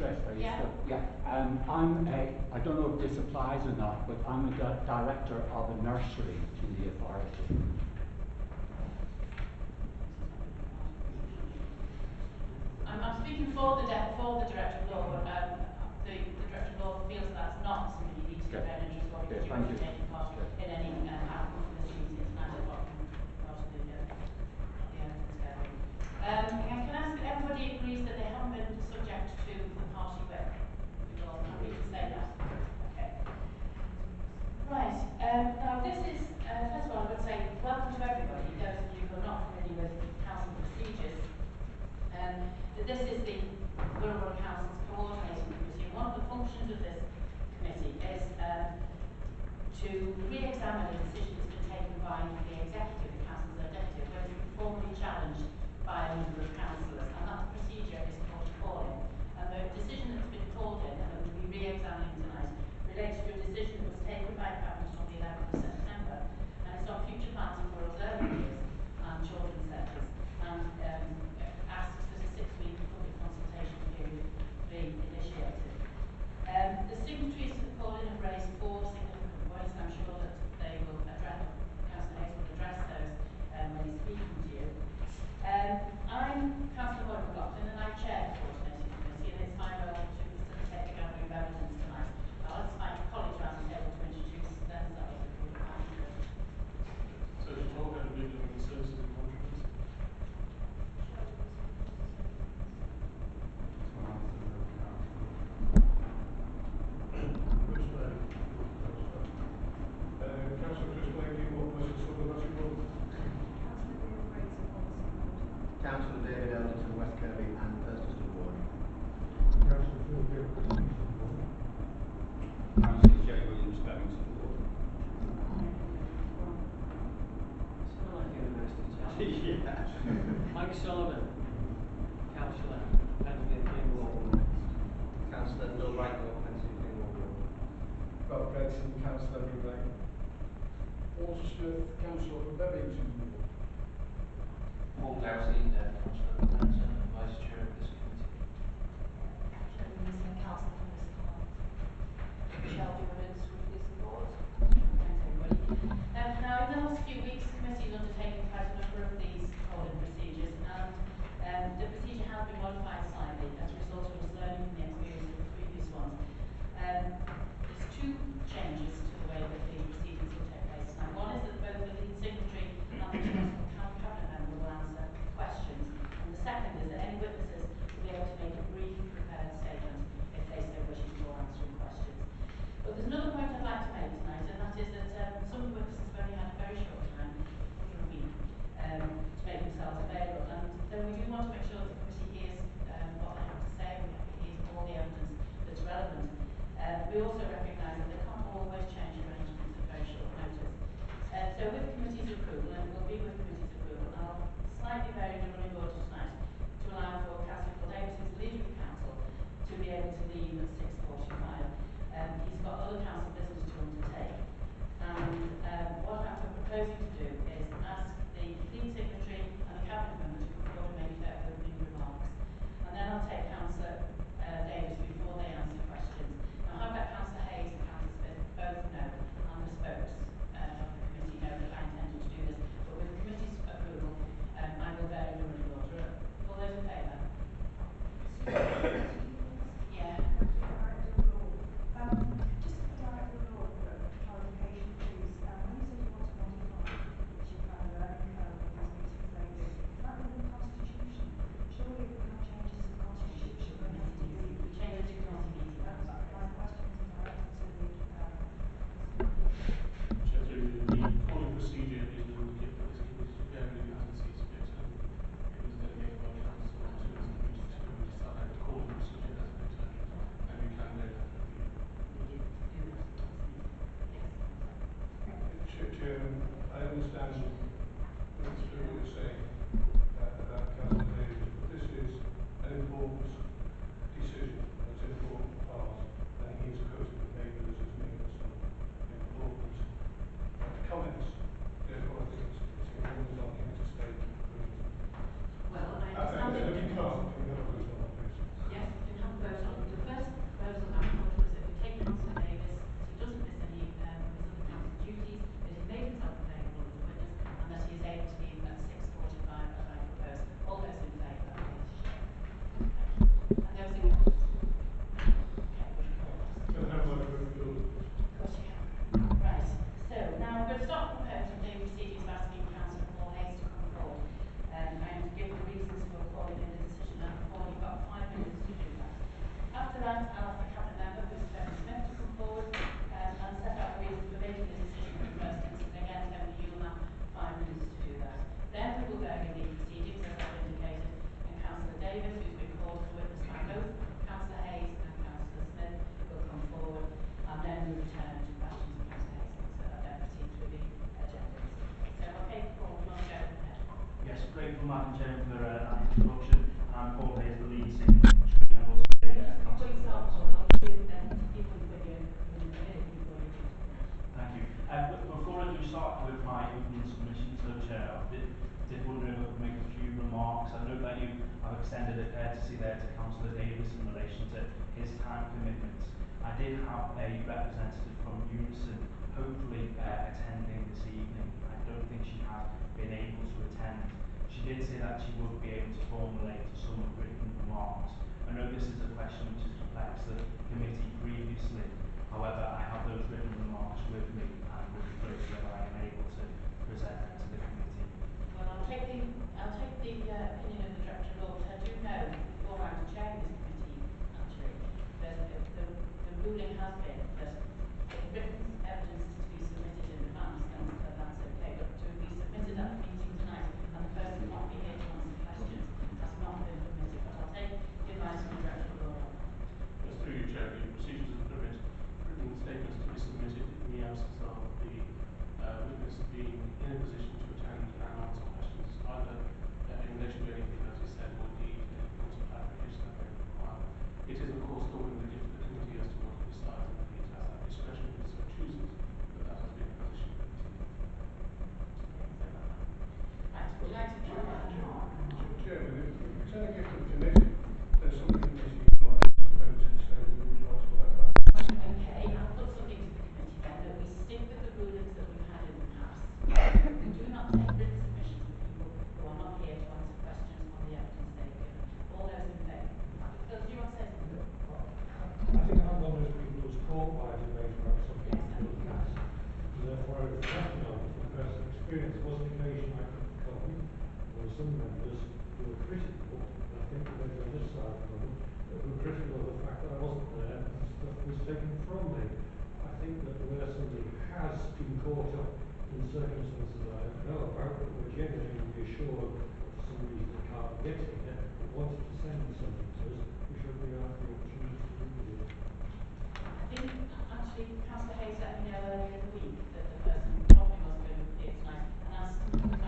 interest rates. Yeah. But yeah. Um, I'm a, I don't know if this applies or not, but I'm a di director of a nursery to the authority. I'm, I'm speaking for the, for the director which you are preparing to Martin Chen for uh, that introduction, Paul Hayes, the lead singer. Thank you. Um, before I do start with my opening submission to the chair, I did, did wonder if I could make a few remarks. I know that you have extended a courtesy there to Councillor Davis in relation to his time commitments. I did have a representative from Unison hopefully uh, attending this evening. I don't think she has been able to attend did say that she would be able to formulate some written remarks. I know this is a question which has perplexed the committee previously. However, I have those written remarks with me and will pleased that I am able to present them to the committee. Well, I'll take the, I'll take the uh, opinion of the Director of Law, I do know, before I was chairing this committee, actually, that the, the, the ruling has been that written evidence caught up in circumstances I don't know about, but we're generally reassured for some reason the car gets here and wants to send something to us, we should be after the opportunity to do it. I think actually Councillor Hayes let me know earlier in the week that the person told me was going to be tonight and asked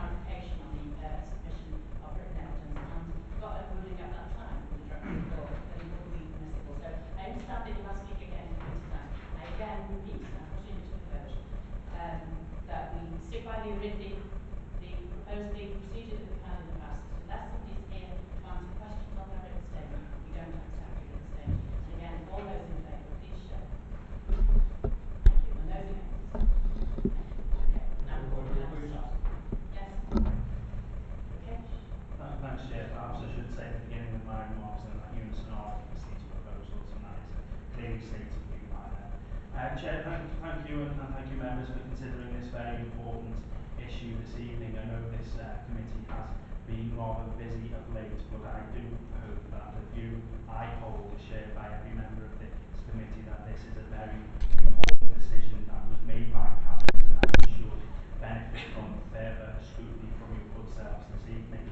We're considering this very important issue this evening. I know this uh, committee has been rather busy of late, but I do hope that the view I hold is shared by every member of this committee that this is a very important decision that was made by Cabinet and that should benefit from further scrutiny from your good selves this evening.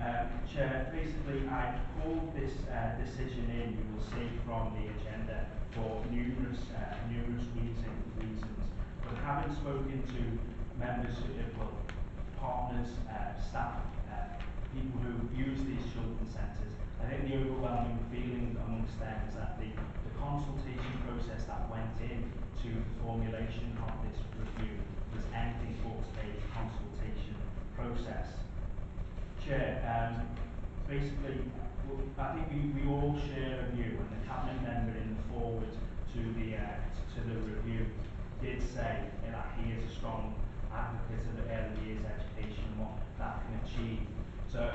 Um, Chair, basically I called this uh, decision in, you will see from the agenda, for numerous, uh, numerous haven't spoken to members, well, partners, uh, staff, uh, people who use these children's centres. I think the overwhelming feeling amongst them is that the, the consultation process that went in to the formulation of this review was anything but a consultation process. Chair, um, basically, I think we, we all share a view, and the cabinet member in the forward to the uh, to the review did say that he is a strong advocate of early years education and what that can achieve. So,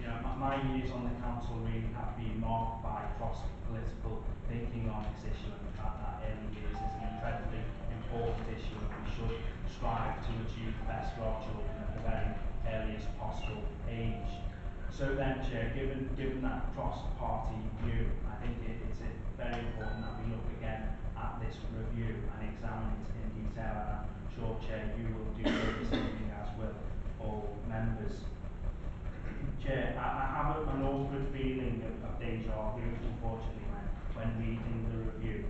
you know, my, my years on the council really have been marked by cross-political thinking on this issue and the fact that early years is an incredibly important issue and we should strive to achieve the best for our children at the very earliest possible age. So then, Chair, given, given that cross-party view, I think it, it's very important that we look again at this review and examine it in detail and I'm sure, Chair, you will do the same thing as will all members. Chair, I, I have an awkward feeling of, of deja vu, unfortunately, when, when reading the review.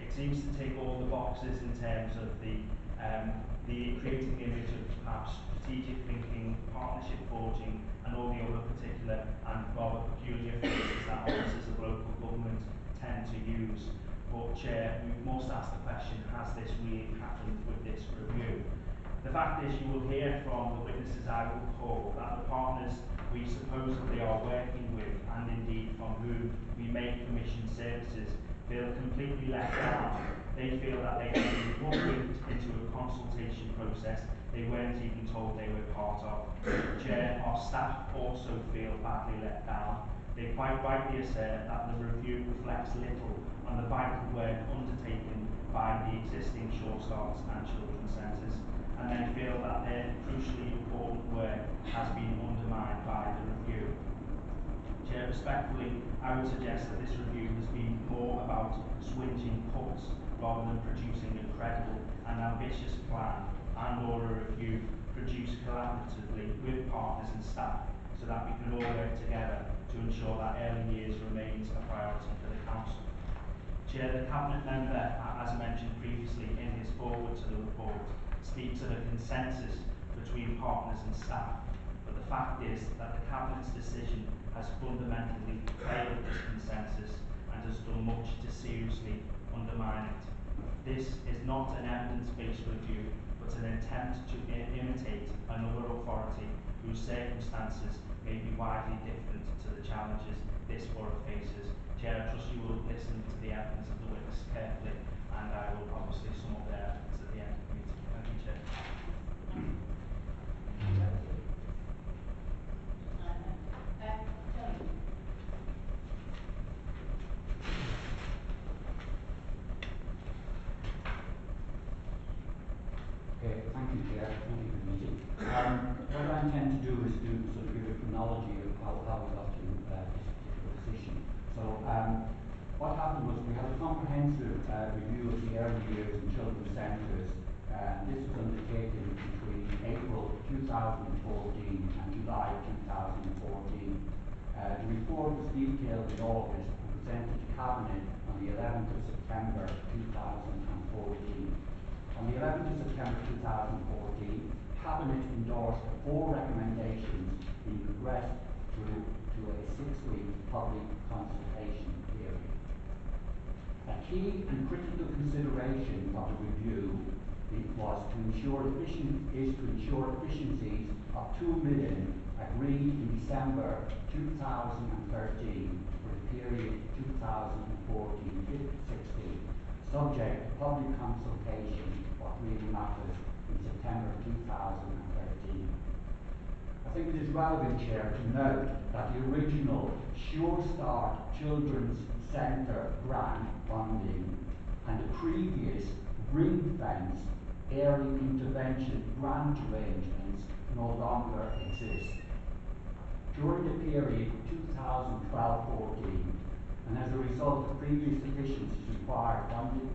It seems to tick all the boxes in terms of the, um, the creating the image of perhaps strategic thinking, partnership forging, and all the other particular and rather peculiar phrases that officers of local government tend to use. But Chair, we must ask the question, has this really happened with this review? The fact is, you will hear from the witnesses I will call that the partners we supposedly are working with, and indeed from whom we make commission services, feel completely let down. They feel that they have been hoodwinked into a consultation process they weren't even told they were part of. Chair, our staff also feel badly let down. They quite rightly assert that the review reflects little on the vital work undertaken by the existing Sure Starts and children's centres and then feel that their crucially important work has been undermined by the review. Chair, respectfully, I would suggest that this review has been more about swinging cuts rather than producing a credible and ambitious plan and or a review produced collaboratively with partners and staff so that we can all work together to ensure that early years remains a priority for the Council. Chair, the Cabinet member, as mentioned previously in his forward to the report, speaks of a consensus between partners and staff, but the fact is that the Cabinet's decision has fundamentally failed this consensus and has done much to seriously undermine it. This is not an evidence-based review, but an attempt to imitate another authority whose circumstances may be widely different to the challenges this borough faces. Chair, I trust you will listen to the evidence of the witness carefully, and I will obviously sum up their evidence at the end of the meeting. Thank you, Chair. Uh, Tony? Okay, thank you, Chair. Thank you for the meeting. Um, what I intend to do is to sort of give a chronology of how, how we got to uh, this particular position. So, um, what happened was we had a comprehensive uh, review of the early years and children's centres. Uh, this was undertaken between April 2014 and July 2014. Uh, the report was detailed in August and presented to Cabinet on the 11th of September 2014. On the 11th of September 2014, Cabinet endorsed four recommendations being progressed through to a six-week public consultation key and critical consideration of the review was to ensure efficient, is to ensure efficiencies of two million agreed in December 2013 for the period 2014-16, subject to public consultation what really matters in September 2013. I think it is relevant, Chair, to note that the original Sure Start Children's Centre grant funding and the previous ring fence early intervention grant arrangements no longer exist. During the period 2012-14, and as a result of previous deficiencies required funding,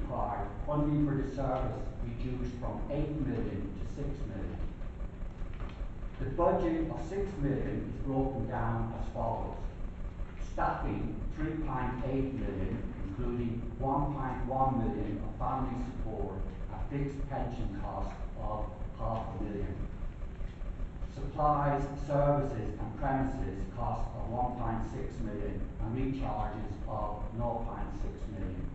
required funding for the service reduced from 8 million to 6 million. The budget of 6 million is broken down as follows. Staffing 3.8 million, including 1.1 million of family support, a fixed pension cost of half a million. Supplies, services and premises cost of one point six million and recharges of 0.6 million.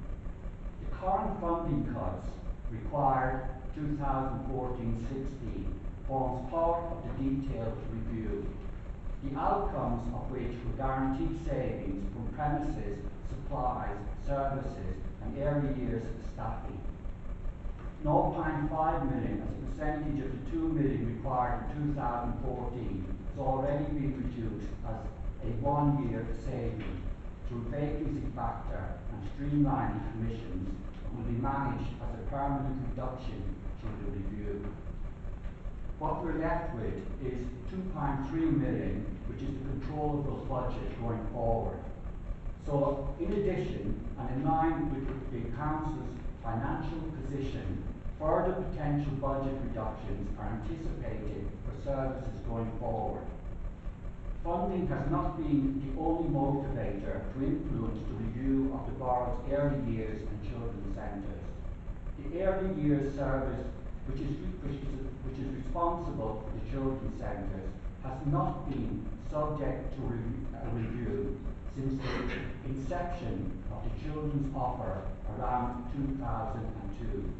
The current funding cuts required 2014-16 forms part of the detailed review, the outcomes of which were guaranteed savings from premises, supplies, services and early years staffing. 0.5 million as a percentage of the 2 million required in 2014 has already been reduced as a one-year saving through vacancy factor and streamlining commissions will be managed as a permanent reduction through the review. What we're left with is 2.3 million, which is the controllable budget going forward. So, in addition, and in line with the Council's financial position, further potential budget reductions are anticipated for services going forward. Funding has not been the only motivator to influence the review of the borough's early years and children's centres. The early years service, which is, which is, which is responsible for the children's centres, has not been subject to re- a review since the inception of the children's offer around 2002.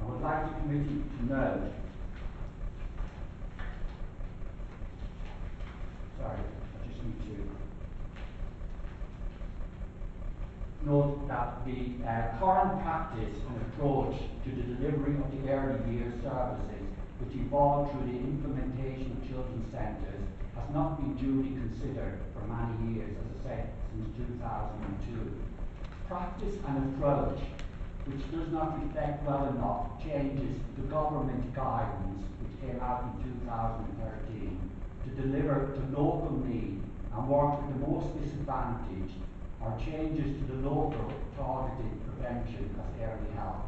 I would like the committee to note, sorry, I just need to note that the uh, current practice and approach to the delivery of the early years services, which evolved through the implementation of children's centres, has not been duly considered for many years, as I said, since 2002. Practice and approach which does not reflect well enough changes to government guidance which came out in 2013 to deliver to local need and work with the most disadvantaged or changes to the local targeted prevention of early help.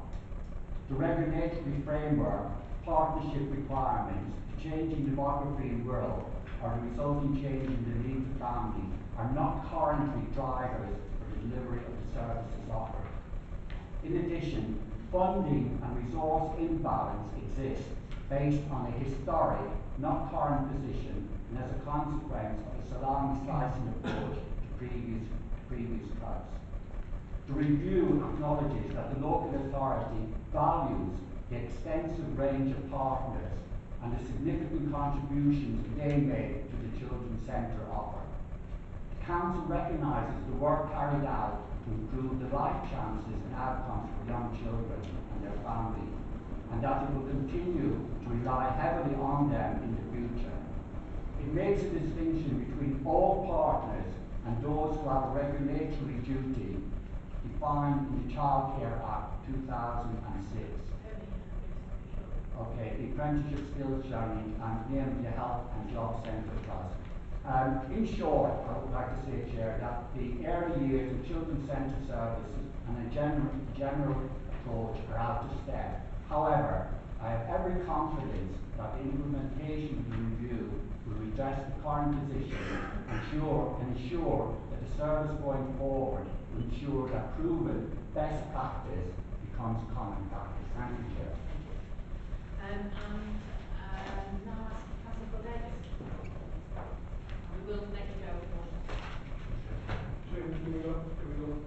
The regulatory framework, partnership requirements, the changing demography world or resulting change in the needs of families are not currently drivers for the delivery of the services offered. In addition, funding and resource imbalance exists based on a historic, not current position and as a consequence of a salami slicing approach to previous, The review acknowledges that the local authority values the extensive range of partners and the significant contributions they make to the Children's Centre offer. The Council recognises the work carried out to improve the life chances and outcomes for young children and their families, and that it will continue to rely heavily on them in the future. It makes a distinction between all partners and those who have a regulatory duty defined in the Child Care Act 2006. Okay, the apprenticeship skills training and the health and job centre trust. Um, in short, I would like to say, Chair, that the early years of children's centre services and a general, general approach are out of step. However, I have every confidence that implementation review will redress the current position and ensure, that the service going forward will ensure that proven best practice becomes common practice. Thank you, Chair. Um, and, um, now ask Councillor Davis. We will let you go, of course. James, do we not, do we not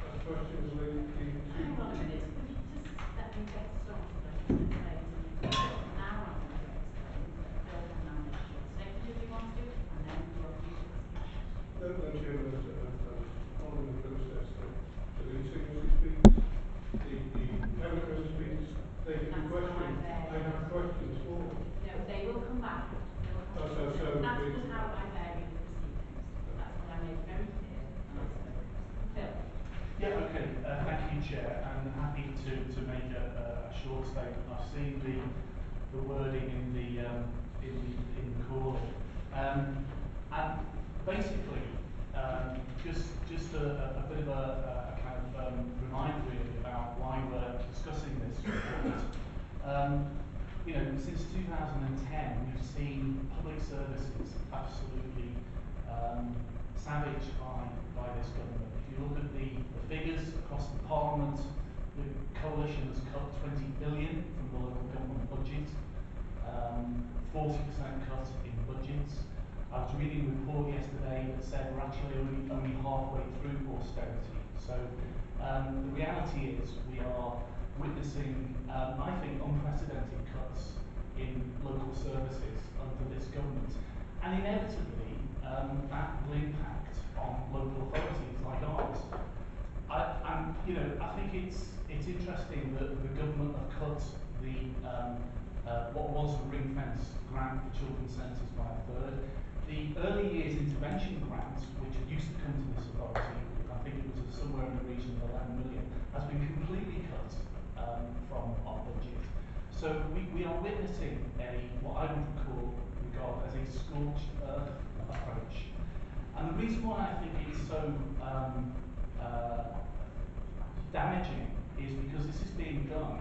have questions relating to? Hang on a minute, could you just let me get started, I just explain to you. Now I'm going to explain, but Bill can manage your statement if you want to, and then you're free to discuss. No, no, Chairman, I was, I was I was following the process that, so the signatory speaks, the, the cabinet speaks, they can That's question, fine, there. I have questions for them. No, they will come back. They will come Oh, so- back. so That's it's- just how I vary the proceedings. That's what I made very clear. Phil? Yeah, okay, uh, thank you, Chair, and I'm happy to, to make a, a, short statement. I've seen the, the wording in the, um, in the, in the call. Um, and basically, um, just, just a, a, a bit of a, a kind of, um, reminder really about why we're discussing this report. Um, you know, since 2010, we've seen public services absolutely, um, savaged by, by this government. If you look at the, the figures across the Parliament, the coalition has cut 20 billion from the local government budget. um, 40% cut in budgets. I was reading a report yesterday that said we're actually only, only halfway through austerity. So um, the reality is we are witnessing, um, I think, unprecedented cuts in local services under this government. And inevitably, um, that will impact on local authorities like ours. I, I'm, you know, I think it's it's interesting that the government have cut the um, uh, what was a ring fence grant for children's centres by a third. The early years intervention grant, which used to come to this authority, I think it was somewhere in the region of 11 million, has been completely cut um, from our budget. So we, we are witnessing a what I would call regard as a scorched earth approach. And the reason why I think it's so um, uh, damaging is because this is being done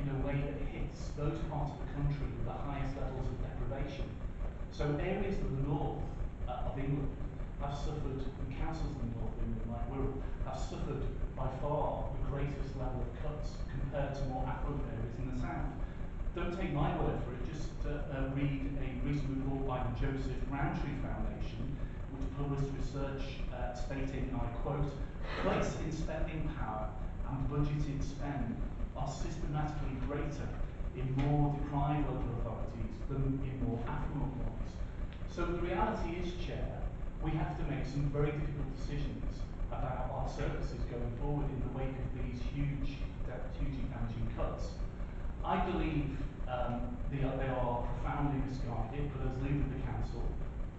in a way that hits those parts of the country with the highest levels of deprivation. So areas of the north uh, of England have suffered, and councils in the north of England like Wirral, have suffered by far the greatest level of cuts compared to more affluent areas in the south. Don't take my word for it, just uh, uh, read a recent report by the Joseph Rowntree Foundation, which published research stating, and I quote, place in spending power and budgeted spend are systematically greater in more deprived local authorities than in more affluent ones. So the reality is, Chair, we have to make some very difficult decisions about our services going forward in the wake of these huge, hugely damaging cuts. I believe um, they, are, they are profoundly misguided, but as leader of the council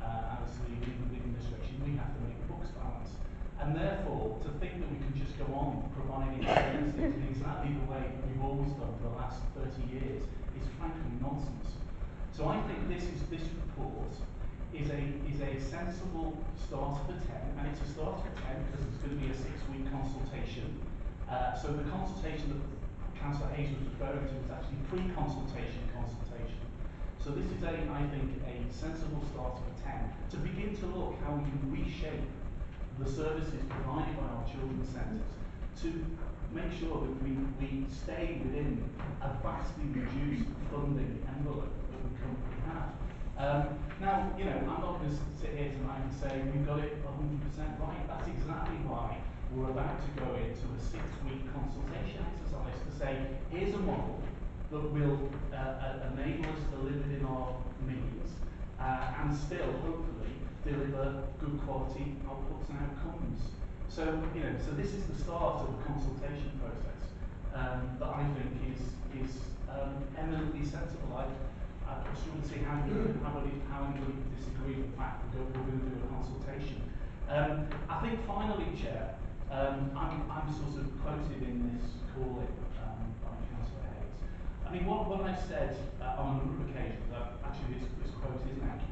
uh, and as leader of the administration, we have to make the books balance. And therefore, to think that we can just go on providing services in exactly the way we've always done for the last 30 years is frankly nonsense. So I think this is this report is a is a sensible start for 10, and it's a start for 10 because it's going to be a six-week consultation. Uh, so the consultation that Councillor Hayes was referring to is actually pre-consultation consultation. So this is a, I think, a sensible start for 10 to begin to look how we can reshape the services provided by our children's centres to make sure that we, we stay within a vastly reduced funding envelope that we currently have. Um, now, you know, I'm not going to sit here tonight and say we've got it 100% right. That's exactly why we're about to go into a six-week consultation exercise to say, here's a model that will uh, uh, enable us to live within our means uh, and still, hopefully, deliver good quality outputs and outcomes. So, you know, so this is the start of a consultation process um, that I think is, is um, eminently sensible. I, I struggle to see how, how, how anybody disagree with the fact that we're going to do a consultation. Um, I think finally, Chair, um, I'm, I'm sort of quoted in this call. um, by Councillor Hayes. I mean, what, what I've said uh, on a number of occasions, uh, actually this, this quote is inaccurate.